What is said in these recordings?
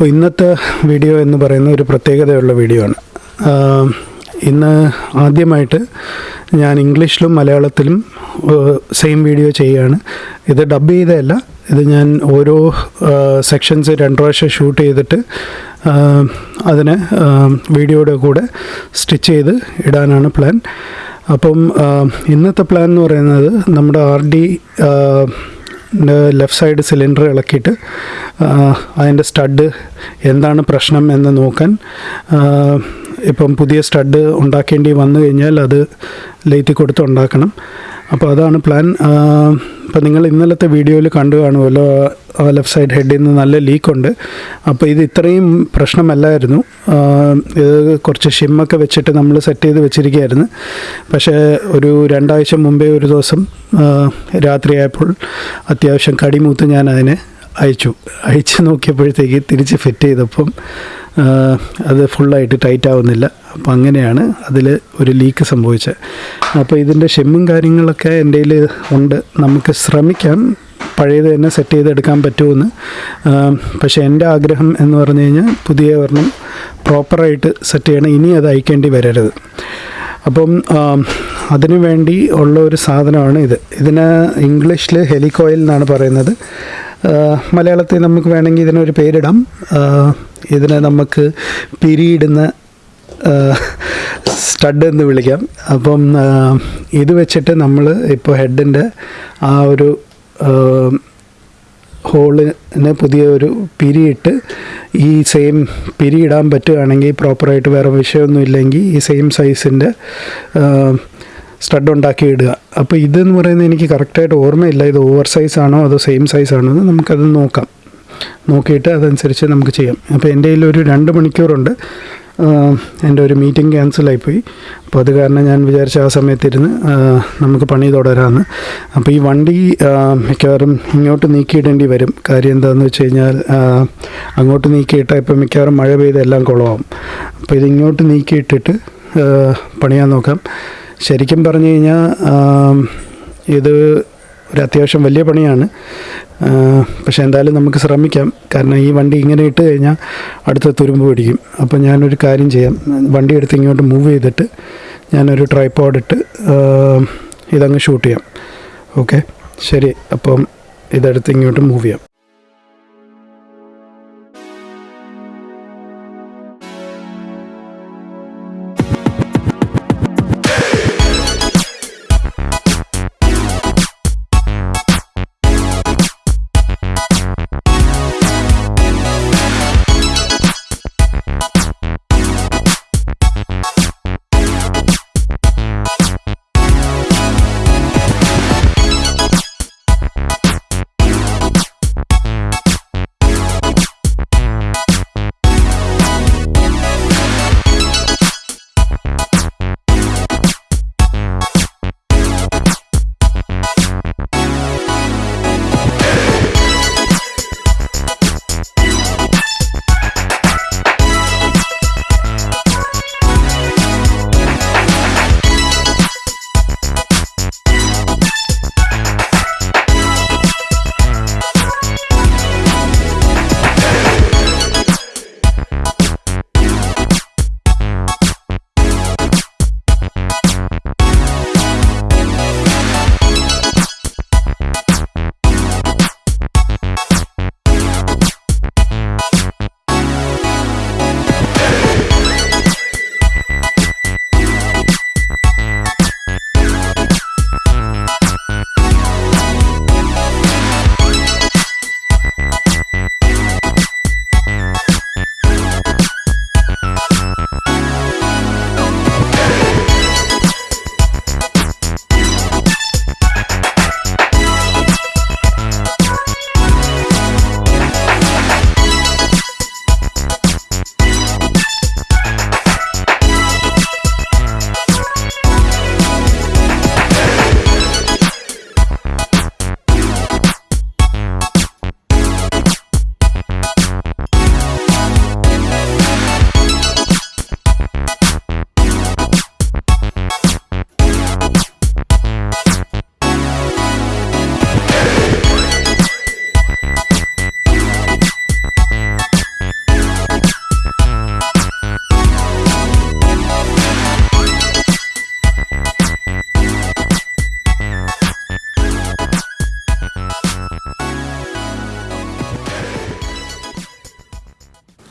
അപ്പോൾ ഇന്നത്തെ വീഡിയോ എന്ന് പറയുന്ന ഒരു പ്രത്യേകതയുള്ള വീഡിയോ ആണ്. ഇന്ന് ആദ്യമായിട്ട് ഞാൻ ഇംഗ്ലീഷിലും മലയാളത്തിലും സെയിം വീഡിയോ ചെയ്യുകയാണ്. ഇത് ഡബ് ചെയ്തതല്ല ഇത് ഞാൻ ഓരോ സെക്ഷൻസ് രണ്ട് പ്രാവശ്യം ഷൂട്ട് ചെയ്തിട്ട് അതിനെ വീഡിയോയുടെ കൂടെ സ്റ്റിച്ച് ചെയ്ത് ഇടാനാണ് പ്ലാൻ അപ്പം ഇന്നത്തെ പ്ലാൻ എന്ന് പറയുന്നത് നമ്മുടെ R D left side cylinder ഇളക്കിയിട്ട് അതിന്റെ സ്റ്റഡ് എന്താണ് പ്രശ്നം എന്ന് നോക്കാൻ ഇപ്പം പുതിയ സ്റ്റഡ് ഉണ്ടാക്കേണ്ടി വന്നു കഴിഞ്ഞാൽ അത് ലേറ്റി കൊടുത്ത് ഉണ്ടാക്കണം. അപ്പോൾ അതാണ് പ്ലാൻ അപ്പോൾ നിങ്ങൾ ഇന്നലത്തെ വീഡിയോയിൽ കണ്ടു കാണുമല്ലോ ലെഫ്റ്റ് സൈഡ് ഹെഡിൽ നിന്ന് നല്ല ലീക്കുണ്ട് അപ്പോൾ ഇത് ഇത്രയും പ്രശ്നമല്ലായിരുന്നു. ഇത് കുറച്ച് ഷിമ്മൊക്കെ വെച്ചിട്ട് നമ്മൾ സെറ്റ് ചെയ്ത് വെച്ചിരിക്കുകയായിരുന്നു. പക്ഷേ ഒരു രണ്ടാഴ്ച മുമ്പേ ഒരു ദിവസം രാത്രിയായപ്പോൾ അത്യാവശ്യം കടിമൂത്ത് ഞാൻ അതിനെ അയച്ചു. അയച്ച് നോക്കിയപ്പോഴത്തേക്ക് തിരിച്ച് ഫിറ്റ് ചെയ്തപ്പം അത് ഫുള്ളായിട്ട് ടൈറ്റ് ആവുന്നില്ല. അപ്പോൾ അങ്ങനെയാണ് അതിൽ ഒരു ലീക്ക് സംഭവിച്ചത്. അപ്പോൾ ഇതിന്റെ ഷെമ്മും കാര്യങ്ങളൊക്കെ എന്റെ ഉണ്ട്. നമുക്ക് ശ്രമിക്കാം. പഴയത് തന്നെ സെറ്റ് ചെയ്തെടുക്കാൻ പറ്റുമെന്ന്. പക്ഷേ എന്റെ ആഗ്രഹം എന്ന് പറഞ്ഞു കഴിഞ്ഞാൽ പുതിയ ഒരെണ്ണം പ്രോപ്പറായിട്ട് സെറ്റ് ചെയ്യണം. ഇനി അത് അയക്കേണ്ടി വരരുത്. അപ്പം അതിനു വേണ്ടി ഉള്ള ഒരു സാധനമാണ് ഇത്. ഇതിന് ഇംഗ്ലീഷിൽ ഹെലികോയിൽ എന്നാണ് പറയുന്നത്. മലയാളത്തിൽ നമുക്ക് വേണമെങ്കിൽ ഇതിനൊരു പേരിടാം. ഇതിനെ നമുക്ക് പിരിയിടുന്ന സ്റ്റഡ് എന്ന് വിളിക്കാം. അപ്പം ഇത് വെച്ചിട്ട് നമ്മൾ ഇപ്പോൾ ഹെഡിന്റെ ആ ഒരു ഹോളിന് പുതിയ ഒരു പിരിയിട്ട് ഈ സെയിം പിരി ഇടാൻ പറ്റുകയാണെങ്കിൽ പ്രോപ്പറായിട്ട് വേറെ വിഷയമൊന്നും ഇല്ലെങ്കിൽ ഈ സെയിം സൈസിന്റെ സ്റ്റഡ് ഉണ്ടാക്കി ഇടുക. അപ്പോൾ ഇതെന്ന് പറയുന്നത് എനിക്ക് കറക്റ്റായിട്ട് ഓർമ്മയില്ല. ഇത് ഓവർ സൈസ് ആണോ അതോ സെയിം സൈസ് ആണോ എന്ന് നമുക്കത് നോക്കാം. നോക്കിയിട്ട് അതനുസരിച്ച് നമുക്ക് ചെയ്യാം. അപ്പോൾ എന്റെ കയ്യിൽ ഒരു രണ്ട് മണിക്കൂറുണ്ട്. എന്റെ ഒരു മീറ്റിംഗ് ക്യാൻസലായിപ്പോയി. അപ്പോൾ അത് കാരണം ഞാൻ വിചാരിച്ച ആ സമയത്തിരുന്ന് നമുക്ക് പണി തുടരാമെന്ന് അപ്പോൾ ഈ വണ്ടി മിക്കവാറും ഇങ്ങോട്ട് നീക്കിയിടേണ്ടി വരും. കാര്യം എന്താണെന്ന് വെച്ച് കഴിഞ്ഞാൽ അങ്ങോട്ട് നീക്കിയിട്ടാൽ ഇപ്പോൾ മിക്കവാറും മഴ പെയ്ത് എല്ലാം കുളമാവും. അപ്പോൾ ഇത് ഇങ്ങോട്ട് നീക്കിയിട്ടിട്ട് പണിയാൻ നോക്കാം. ശരിക്കും പറഞ്ഞു കഴിഞ്ഞാൽ ഇത് ഒരു അത്യാവശ്യം വലിയ പണിയാണ്. പക്ഷേ എന്തായാലും നമുക്ക് ശ്രമിക്കാം. കാരണം ഈ വണ്ടി ഇങ്ങനെ ഇട്ട് കഴിഞ്ഞാൽ അടുത്ത തുരുമ്പ് പിടിക്കും. അപ്പോൾ ഞാനൊരു കാര്യം ചെയ്യാം. വണ്ടി എടുത്ത് ഇങ്ങോട്ട് മൂവ് ചെയ്തിട്ട് ഞാനൊരു ട്രൈപ്പോഡ് ഇട്ട് ഇതങ്ങ് ഷൂട്ട് ചെയ്യാം. ഓക്കെ ശരി. അപ്പം ഇതെടുത്ത് ഇങ്ങോട്ട് മൂവ് ചെയ്യാം.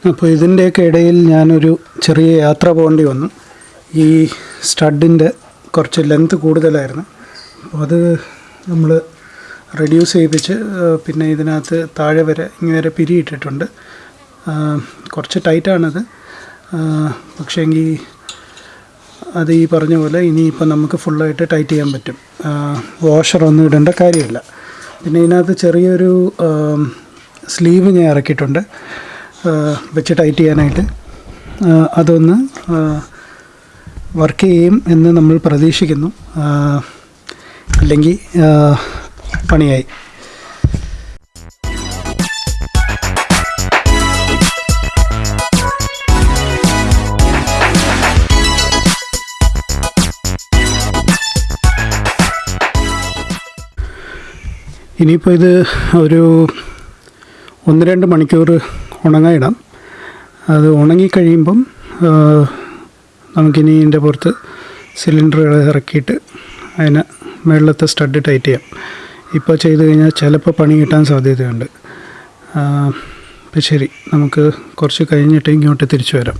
അപ്പോൾ ഇതിന്റെയൊക്കെ ഇടയിൽ ഞാനൊരു ചെറിയ യാത്ര പോകേണ്ടി വന്നു. ഈ സ്റ്റഡിന്റെ കുറച്ച് ലെങ്ത് കൂടുതലായിരുന്നു. അപ്പോൾ അത് നമ്മൾ റെഡ്യൂസ് ചെയ്യിപ്പിച്ച് പിന്നെ ഇതിനകത്ത് താഴെ വരെ ഇങ്ങനെ വരെ പിരിയിട്ടിട്ടുണ്ട്. കുറച്ച് ടൈറ്റാണത്. പക്ഷേ എങ്കിൽ അത് ഈ പറഞ്ഞ പോലെ ഇനിയിപ്പോൾ നമുക്ക് ഫുള്ളായിട്ട് ടൈറ്റ് ചെയ്യാൻ പറ്റും. വാഷറൊന്നും ഇടേണ്ട കാര്യമില്ല. പിന്നെ ഇതിനകത്ത് ചെറിയൊരു സ്ലീവ് ഞാൻ ഇറക്കിയിട്ടുണ്ട്. വെച്ച് ടൈറ്റ് ചെയ്യാനായിട്ട്. അതൊന്ന് വർക്ക് ചെയ്യും എന്ന് നമ്മൾ പ്രതീക്ഷിക്കുന്നു. അല്ലെങ്കിൽ പണിയായി. ഇനിയിപ്പോൾ ഇത് ഒരു ഒന്ന് രണ്ട് മണിക്കൂർ ഉണങ്ങായിടാം അത് ഉണങ്ങിക്കഴിയുമ്പം നമുക്കിനി ഇതിന്റെ പുറത്ത് സിലിണ്ടറുകൾ ഇറക്കിയിട്ട് അതിന് മുകളിലത്തെ സ്റ്റഡ് ടൈറ്റ് ചെയ്യാം. ഇപ്പോൾ ചെയ്ത് കഴിഞ്ഞാൽ ചിലപ്പോൾ പണി കിട്ടാൻ സാധ്യതയുണ്ട്. അപ്പം ശരി നമുക്ക് കുറച്ച് കഴിഞ്ഞിട്ട് ഇങ്ങോട്ട് തിരിച്ചു വരാം.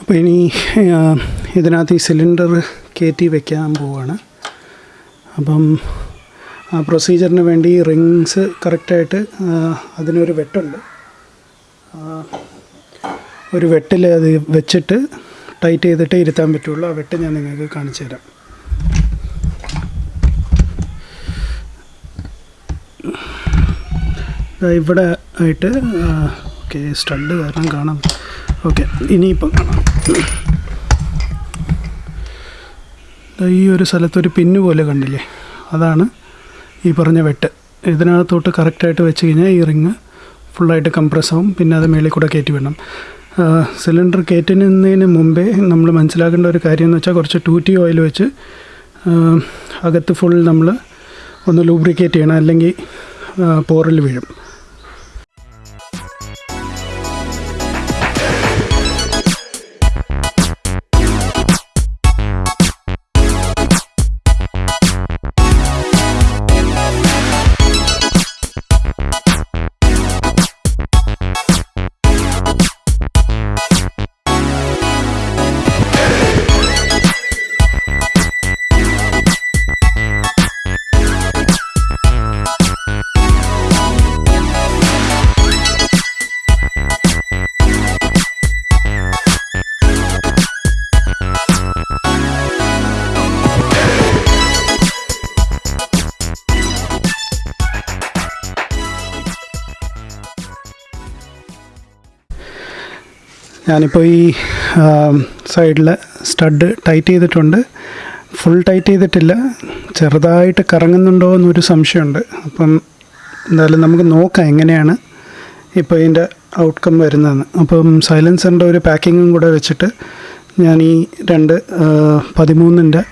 അപ്പോൾ ഇനി ഇതിനകത്ത് ഈ സിലിണ്ടർ കയറ്റി വെക്കാൻ പോവാണ്. അപ്പം പ്രൊസീജിയറിന് വേണ്ടി റിങ്സ് കറക്റ്റായിട്ട് അതിനൊരു വെട്ടുണ്ട്. ഒരു വെട്ടിൽ അത് വെച്ചിട്ട് ടൈറ്റ് ചെയ്തിട്ട് ഇരുത്താൻ പറ്റുള്ളൂ. ആ വെട്ട് ഞാൻ നിങ്ങൾക്ക് കാണിച്ചു തരാം. ഇവിടെ ആയിട്ട് ഓക്കെ സ്റ്റഡ് കാരണം കാണാം. ഓക്കെ ഇനിയിപ്പം കാണാം. ഈ ഒരു സ്ഥലത്തൊരു പിന്നു പോലെ കണ്ടില്ലേ? അതാണ് ഈ പറഞ്ഞ വെട്ട്. ഇതിനകത്തോട്ട് കറക്റ്റായിട്ട് വെച്ച് കഴിഞ്ഞാൽ ഈ റിങ് ഫുള്ളായിട്ട് കംപ്രസ് ആവും. പിന്നെ അത് മേളിൽ കൂടെ കയറ്റി വിടണം. സിലിണ്ടർ കയറ്റുന്നതിന് മുമ്പേ നമ്മൾ മനസ്സിലാക്കേണ്ട ഒരു കാര്യം എന്ന് വെച്ചാൽ കുറച്ച് ടൂറ്റി ഓയിൽ വെച്ച് അകത്ത് ഫുൾ നമ്മൾ ഒന്ന് ലൂബ്രിക്കേറ്റ് ചെയ്യണം. അല്ലെങ്കിൽ പോറിൽ വീഴും. ഞാനിപ്പോൾ ഈ സൈഡിൽ സ്റ്റഡ് ടൈറ്റ് ചെയ്തിട്ടുണ്ട്. ഫുൾ ടൈറ്റ് ചെയ്തിട്ടില്ല. ചെറുതായിട്ട് കറങ്ങുന്നുണ്ടോ എന്നൊരു സംശയമുണ്ട്. അപ്പം എന്തായാലും നമുക്ക് നോക്കാം എങ്ങനെയാണ് ഇപ്പോൾ ഇതിന്റെ ഔട്ട്കം വരുന്നതെന്ന്. അപ്പം സൈലൻസറിന്റെ ഒരു പാക്കിങ്ങും കൂടെ വെച്ചിട്ട് ഞാൻ ഈ രണ്ട് പതിമൂന്നിന്റെ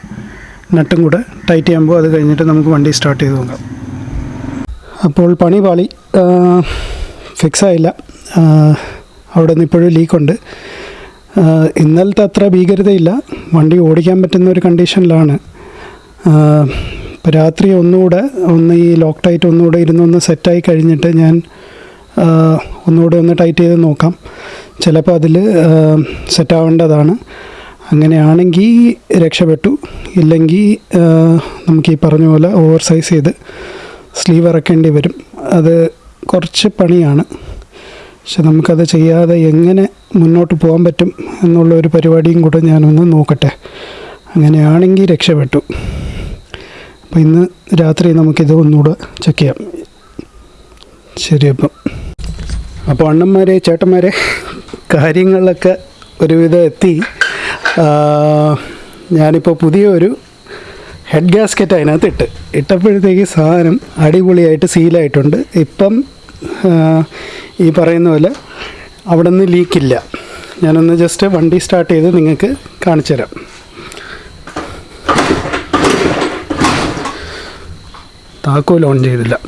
നട്ടും കൂടെ ടൈറ്റ് ചെയ്യുമ്പോൾ അത് കഴിഞ്ഞിട്ട് നമുക്ക് വണ്ടി സ്റ്റാർട്ട് ചെയ്ത് നോക്കാം. അപ്പോൾ പണി പാളി ഫിക്സ് ആയില്ല. ആ, അവിടെ നിന്ന് ഇപ്പോഴും ലീക്കുണ്ട്. ഇന്നലത്തെ അത്ര ഭീകരതയില്ല. വണ്ടി ഓടിക്കാൻ പറ്റുന്ന ഒരു കണ്ടീഷനിലാണ്. ഇപ്പോൾ രാത്രി ഒന്നുകൂടെ ഒന്ന് ഈ ലോക്ക് ടൈറ്റ് ഒന്നുകൂടെ ഇരുന്നൊന്ന് സെറ്റായി കഴിഞ്ഞിട്ട് ഞാൻ ഒന്നുകൂടെ ഒന്ന് ടൈറ്റ് ചെയ്ത് നോക്കാം. ചിലപ്പോൾ അതിൽ സെറ്റാവേണ്ടതാണ്. അങ്ങനെയാണെങ്കിൽ രക്ഷപ്പെട്ടു. ഇല്ലെങ്കിൽ നമുക്ക് ഈ പറഞ്ഞ പോലെ ഓവർ സൈസ് ചെയ്ത് സ്ലീവ് ഇറക്കേണ്ടി വരും. അത് കുറച്ച് പണിയാണ്. പക്ഷെ നമുക്കത് ചെയ്യാതെ എങ്ങനെ മുന്നോട്ട് പോകാൻ പറ്റും എന്നുള്ള ഒരു പരിപാടിയും കൂടെ ഞാനൊന്ന് നോക്കട്ടെ. അങ്ങനെയാണെങ്കിൽ രക്ഷപ്പെട്ടു. അപ്പോൾ ഇന്ന് രാത്രി നമുക്കിത് ഒന്നുകൂടെ ചെക്ക് ചെയ്യാം. ശരി അപ്പം. അപ്പോൾ അണ്ണന്മാരെ ചേട്ടന്മാരെ കാര്യങ്ങളൊക്കെ ഒരുവിധം എത്തി. ഞാനിപ്പോൾ പുതിയൊരു ഹെഡ് ഗ്യാസ്കറ്റ് അതിനകത്ത് ഇട്ട്. ഇട്ടപ്പോഴത്തേക്ക് സാധനം അടിപൊളിയായിട്ട് സീലായിട്ടുണ്ട് ഇപ്പം ഈ പറയുന്ന പോലെ അവിടെ നിന്ന് ലീക്കില്ല ഞാനൊന്ന് ജസ്റ്റ് വണ്ടി സ്റ്റാർട്ട് ചെയ്ത് നിങ്ങൾക്ക് കാണിച്ചു തരാം. താക്കോൽ ഓൺ ചെയ്തില്ല.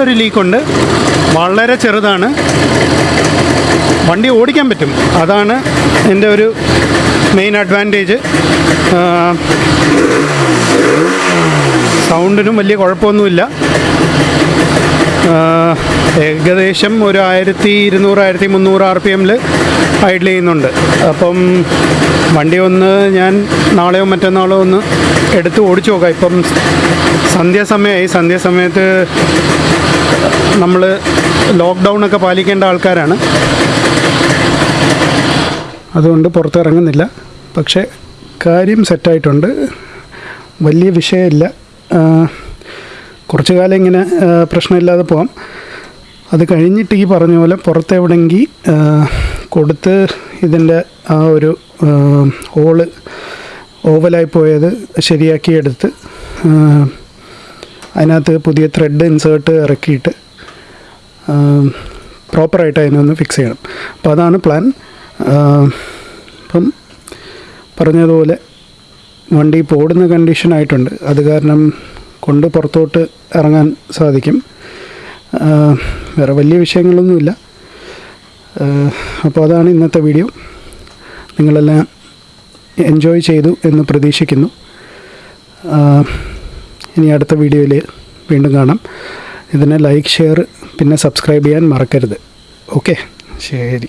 ചെറിയൊരു ലീക്കുണ്ട്. വളരെ ചെറുതാണ്. വണ്ടി ഓടിക്കാൻ പറ്റും. അതാണ് എന്റെ ഒരു മെയിൻ അഡ്വാന്റേജ് സൗണ്ടിനും വലിയ കുഴപ്പമൊന്നുമില്ല. ഏകദേശം ഒരു ആയിരത്തി ഇരുന്നൂറ് ആയിരത്തി മുന്നൂറ് ആർ പി എമ്മിൽ ഐഡിൽ ചെയ്യുന്നുണ്ട്. അപ്പം വണ്ടി ഒന്ന് ഞാൻ നാളെയോ മറ്റന്നാളോ ഒന്ന് എടുത്ത് ഓടിച്ചു നോക്കാം. ഇപ്പം സന്ധ്യാസമയമായി സന്ധ്യാസമയത്ത് നമ്മൾ ലോക്ക്ഡൗൺ ഒക്കെ പാലിക്കേണ്ട ആൾക്കാരാണ്. അതുകൊണ്ട് പുറത്തിറങ്ങുന്നില്ല. പക്ഷേ കാര്യം സെറ്റായിട്ടുണ്ട്. വലിയ വിഷയമില്ല. കുറച്ചു കാലം ഇങ്ങനെ പ്രശ്നമില്ലാതെ പോവാം. അത് കഴിഞ്ഞിട്ട് ഈ പറഞ്ഞ പോലെ പുറത്തെവിടെങ്കിൽ കൊടുത്ത് ഇതിന്റെ ആ ഒരു ഹോൾ ഓവലായി പോയത് ശരിയാക്കി എടുത്ത് ആ, അതിനകത്ത് പുതിയ ത്രെഡ് ഇൻസേർട്ട് ഇറക്കിയിട്ട് പ്രോപ്പറായിട്ട് അതിനൊന്ന് ഫിക്സ് ചെയ്യണം. അപ്പോൾ അതാണ് പ്ലാൻ ഇപ്പം പറഞ്ഞതുപോലെ വണ്ടി പോടുന്ന ഓടുന്ന കണ്ടീഷനായിട്ടുണ്ട് അത് കാരണം കൊണ്ട് പുറത്തോട്ട് ഇറങ്ങാൻ സാധിക്കും. വേറെ വലിയ വിഷയങ്ങളൊന്നുമില്ല. അപ്പോൾ അതാണ് ഇന്നത്തെ വീഡിയോ നിങ്ങളെല്ലാം എൻജോയ് ചെയ്തു എന്ന് പ്രതീക്ഷിക്കുന്നു. ഇനി അടുത്ത വീഡിയോയിൽ വീണ്ടും കാണാം. ഇതിനെ ലൈക്ക് ഷെയർ പിന്നെ സബ്സ്ക്രൈബ് ചെയ്യാൻ മറക്കരുത്. ഓക്കെ ശരി.